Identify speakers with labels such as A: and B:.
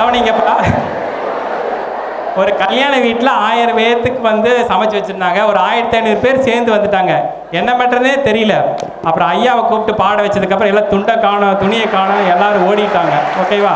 A: கவனிங்கப்பா. ஒரு கல்யாண வீட்டில் ஆயிரம் பேர்த்துக்கு வந்து சமைச்சு வச்சுருந்தாங்க. ஒரு ஆயிரத்தி ஐநூறு பேர் சேர்ந்து வந்துட்டாங்க. என்ன பண்ணுறதுனே தெரியல. அப்புறம் ஐயாவை கூப்பிட்டு பாட வச்சதுக்கப்புறம் எல்லாம் துண்டை காணோம் துணியை காணோம் எல்லாரும் ஓடிட்டாங்க. ஓகேவா?